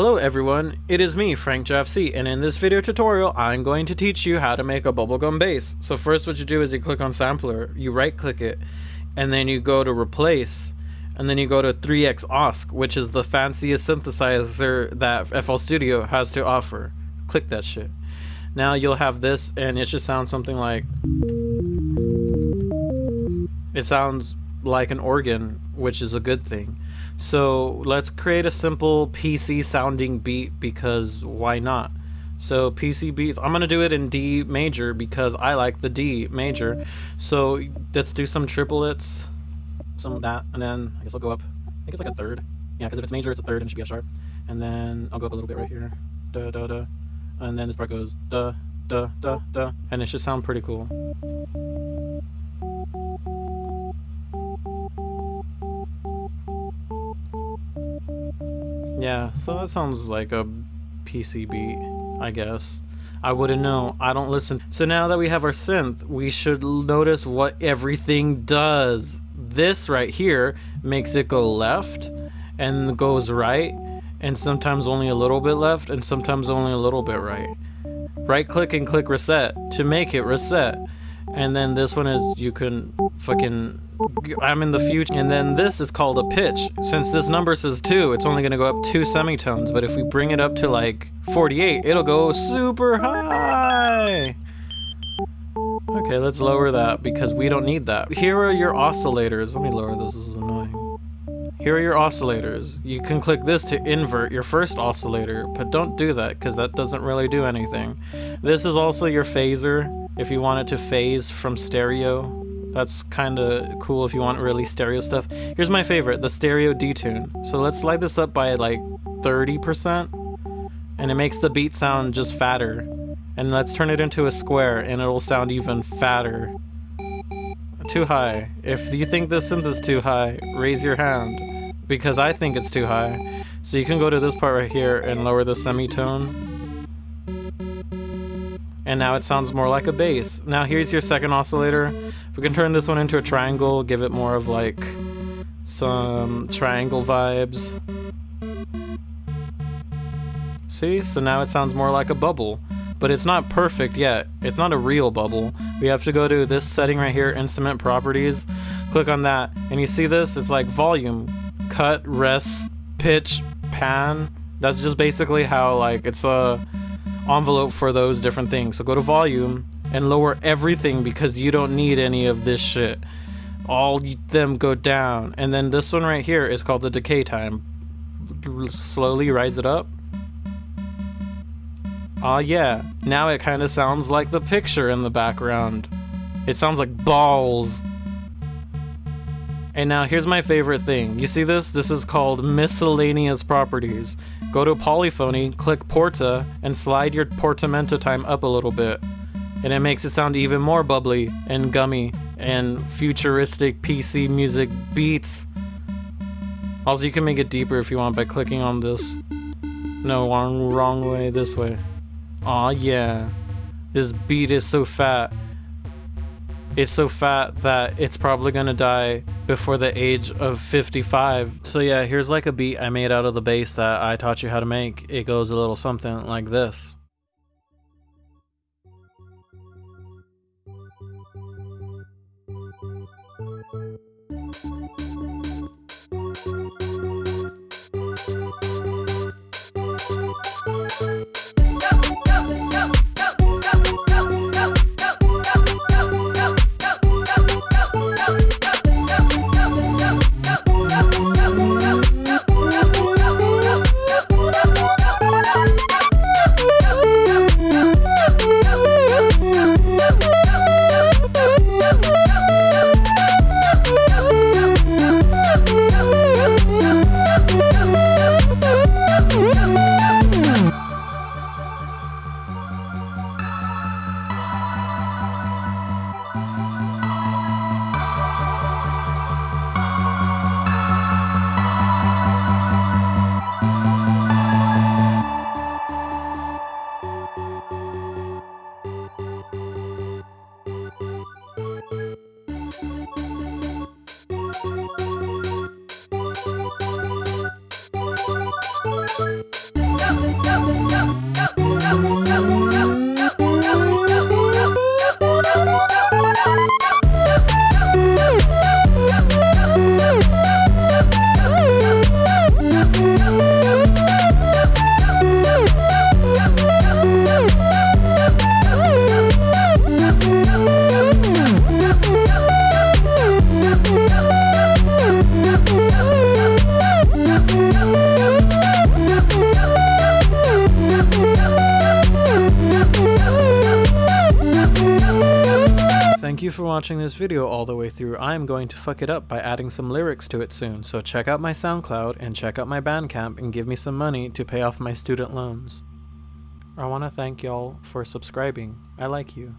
Hello everyone, it is me, Frank JavCee, and in this video tutorial, I'm going to teach you how to make a bubblegum bass. So first what you do is you click on sampler, you right click it, and then you go to replace, and then you go to 3x OSC, which is the fanciest synthesizer that FL Studio has to offer. Click that shit. Now you'll have this, and it should sound something like... It sounds like an organ, which is a good thing. So let's create a simple PC sounding beat because why not? So PC beats, I'm gonna do it in D major because I like the D major. So let's do some triplets, some that, and then I guess I'll go up. I think it's like a third. Yeah, because if it's major, it's a third and it should be a sharp. And then I'll go up a little bit right here. Da da da. And then this part goes da da da da. And it should sound pretty cool. Yeah, so that sounds like a PC beat, I guess. I wouldn't know. I don't listen. So now that we have our synth, we should notice what everything does. This right here makes it go left and goes right and sometimes only a little bit left and sometimes only a little bit right. Right click and click reset to make it reset. And then this one is you can fucking I'm in the future. And then this is called a pitch. Since this number says 2, it's only to go up 2 semitones. But if we bring it up to like 48, it'll go super high. Okay, let's lower that because we don't need that. Here are your oscillators. Let me lower this, this is annoying. Here are your oscillators. You can click this to invert your first oscillator, but don't do that because that doesn't really do anything. This is also your phaser if you want it to phase from stereo that's kind of cool if you want really stereo stuff. Here's my favorite, the stereo detune. So let's slide this up by like 30%, and it makes the beat sound just fatter. And let's turn it into a square, and it'll sound even fatter. Too high. If you think this synth is too high, raise your hand, because I think it's too high. So you can go to this part right here and lower the semitone and now it sounds more like a bass. Now here's your second oscillator. We can turn this one into a triangle, give it more of like some triangle vibes. See, so now it sounds more like a bubble, but it's not perfect yet. It's not a real bubble. We have to go to this setting right here, instrument properties, click on that, and you see this? It's like volume, cut, rest, pitch, pan. That's just basically how like it's a envelope for those different things. So go to volume and lower everything because you don't need any of this shit. All them go down. And then this one right here is called the decay time. Slowly rise it up. Ah, uh, yeah. Now it kind of sounds like the picture in the background. It sounds like balls. And now here's my favorite thing. You see this? This is called miscellaneous properties. Go to polyphony, click porta, and slide your portamento time up a little bit. And it makes it sound even more bubbly and gummy and futuristic PC music beats. Also, you can make it deeper if you want by clicking on this. No, wrong, wrong way, this way. Aw, yeah. This beat is so fat. It's so fat that it's probably gonna die before the age of 55. So yeah, here's like a beat I made out of the bass that I taught you how to make. It goes a little something like this. Watching this video all the way through, I am going to fuck it up by adding some lyrics to it soon, so check out my SoundCloud and check out my Bandcamp and give me some money to pay off my student loans. I want to thank y'all for subscribing. I like you.